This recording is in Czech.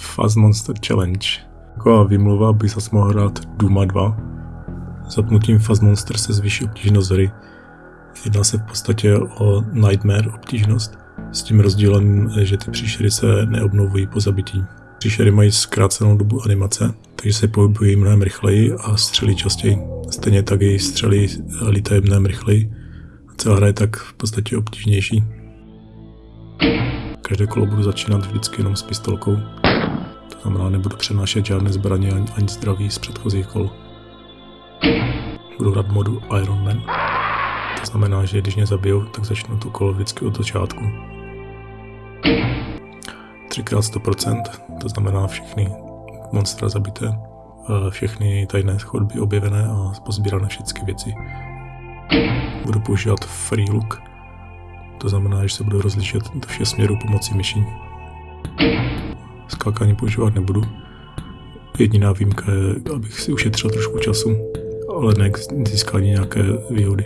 Fuzz Monster Challenge. Taková výmluva, aby zase mohl hrát Duma 2. Zapnutím Fuzz Monster se zvýší obtížnost hry. Jedná se v podstatě o Nightmare obtížnost, s tím rozdílem, že ty příšery se neobnovují po zabití. Příšery mají zkrácenou dobu animace, takže se pohybují mnohem rychleji a střelí častěji. Stejně tak i střely lítají mnohem rychleji. Celá hra je tak v podstatě obtížnější. Každé kolo budu začínat vždycky jenom s pistolkou. Znamená, nebudu přenášet žádné zbraně ani, ani zdraví z předchozích kol. Budu hrát modu Iron Man. To znamená, že když mě zabijou, tak začnu to kolo vždycky od začátku. 3x100%, to znamená všechny monstra zabité, všechny tajné chodby objevené a pozbírané všechny věci. Budu používat free look, to znamená, že se budu rozlišit do všech směrů pomocí myší. Skákání používat nebudu. Jediná výjimka je, abych si ušetřil trošku času, ale ne k získání nějaké výhody.